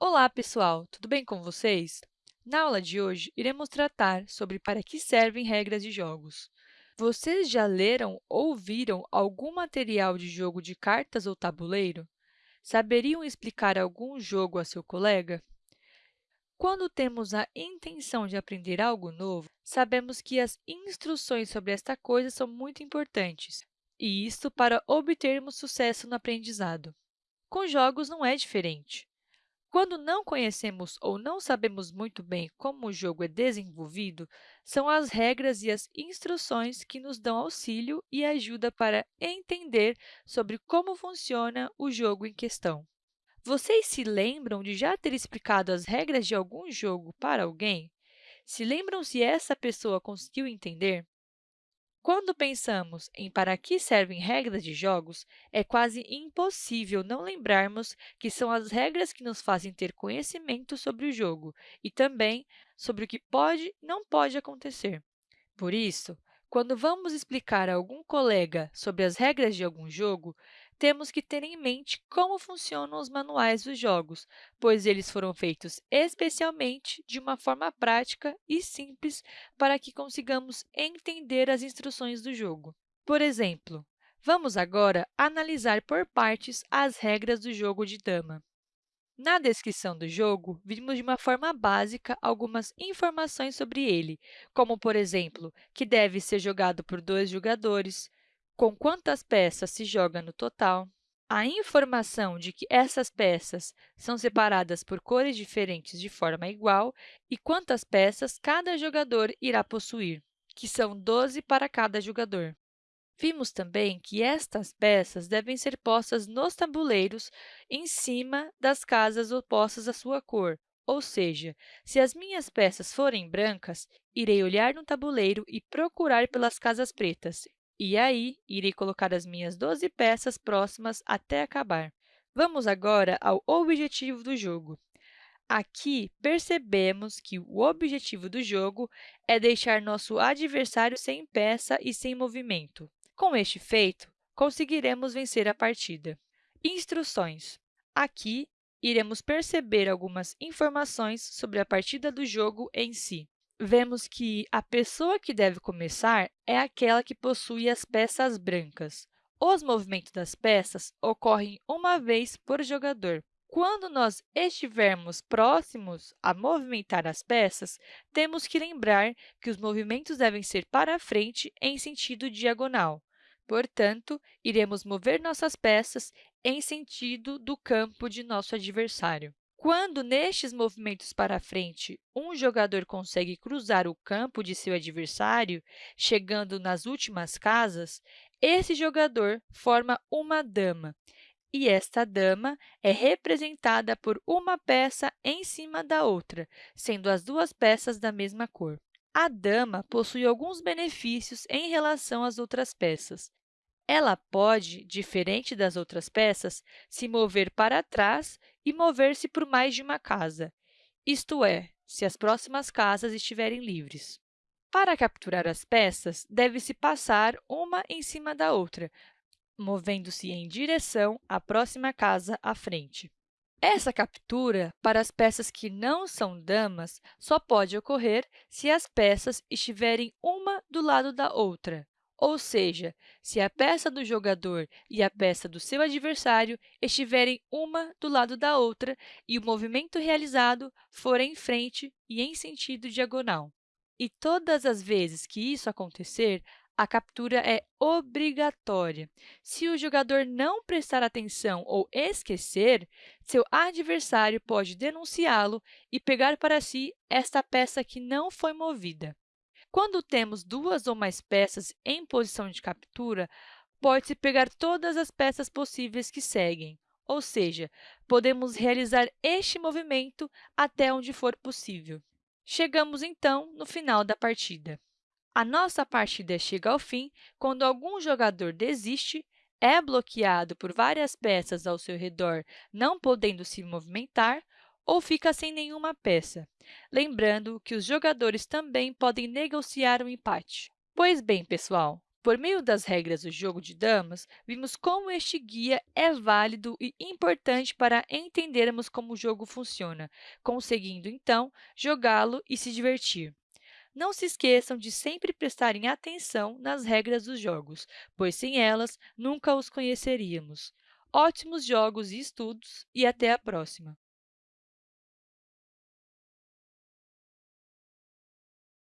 Olá, pessoal! Tudo bem com vocês? Na aula de hoje, iremos tratar sobre para que servem regras de jogos. Vocês já leram ou viram algum material de jogo de cartas ou tabuleiro? Saberiam explicar algum jogo a seu colega? Quando temos a intenção de aprender algo novo, sabemos que as instruções sobre esta coisa são muito importantes, e isso para obtermos sucesso no aprendizado. Com jogos não é diferente. Quando não conhecemos ou não sabemos muito bem como o jogo é desenvolvido, são as regras e as instruções que nos dão auxílio e ajuda para entender sobre como funciona o jogo em questão. Vocês se lembram de já ter explicado as regras de algum jogo para alguém? Se lembram se essa pessoa conseguiu entender? Quando pensamos em para que servem regras de jogos, é quase impossível não lembrarmos que são as regras que nos fazem ter conhecimento sobre o jogo e também sobre o que pode e não pode acontecer. Por isso, quando vamos explicar a algum colega sobre as regras de algum jogo, temos que ter em mente como funcionam os manuais dos jogos, pois eles foram feitos especialmente de uma forma prática e simples para que consigamos entender as instruções do jogo. Por exemplo, vamos agora analisar por partes as regras do jogo de dama. Na descrição do jogo, vimos de uma forma básica algumas informações sobre ele, como, por exemplo, que deve ser jogado por dois jogadores, com quantas peças se joga no total, a informação de que essas peças são separadas por cores diferentes de forma igual e quantas peças cada jogador irá possuir, que são 12 para cada jogador. Vimos também que estas peças devem ser postas nos tabuleiros em cima das casas opostas à sua cor, ou seja, se as minhas peças forem brancas, irei olhar no tabuleiro e procurar pelas casas pretas, e aí irei colocar as minhas 12 peças próximas até acabar. Vamos agora ao objetivo do jogo. Aqui, percebemos que o objetivo do jogo é deixar nosso adversário sem peça e sem movimento. Com este feito, conseguiremos vencer a partida. Instruções. Aqui, iremos perceber algumas informações sobre a partida do jogo em si. Vemos que a pessoa que deve começar é aquela que possui as peças brancas. Os movimentos das peças ocorrem uma vez por jogador. Quando nós estivermos próximos a movimentar as peças, temos que lembrar que os movimentos devem ser para frente em sentido diagonal. Portanto, iremos mover nossas peças em sentido do campo de nosso adversário. Quando, nestes movimentos para frente, um jogador consegue cruzar o campo de seu adversário, chegando nas últimas casas, esse jogador forma uma dama, e esta dama é representada por uma peça em cima da outra, sendo as duas peças da mesma cor. A dama possui alguns benefícios em relação às outras peças. Ela pode, diferente das outras peças, se mover para trás e mover-se por mais de uma casa, isto é, se as próximas casas estiverem livres. Para capturar as peças, deve-se passar uma em cima da outra, movendo-se em direção à próxima casa à frente. Essa captura, para as peças que não são damas, só pode ocorrer se as peças estiverem uma do lado da outra. Ou seja, se a peça do jogador e a peça do seu adversário estiverem uma do lado da outra e o movimento realizado for em frente e em sentido diagonal. E todas as vezes que isso acontecer, a captura é obrigatória. Se o jogador não prestar atenção ou esquecer, seu adversário pode denunciá-lo e pegar para si esta peça que não foi movida. Quando temos duas ou mais peças em posição de captura, pode-se pegar todas as peças possíveis que seguem, ou seja, podemos realizar este movimento até onde for possível. Chegamos, então, no final da partida. A nossa partida chega ao fim quando algum jogador desiste, é bloqueado por várias peças ao seu redor, não podendo se movimentar, ou fica sem nenhuma peça. Lembrando que os jogadores também podem negociar o um empate. Pois bem, pessoal, Por meio das regras do jogo de damas, vimos como este guia é válido e importante para entendermos como o jogo funciona, conseguindo, então, jogá-lo e se divertir. Não se esqueçam de sempre prestarem atenção nas regras dos jogos, pois sem elas nunca os conheceríamos. Ótimos jogos e estudos e até a próxima!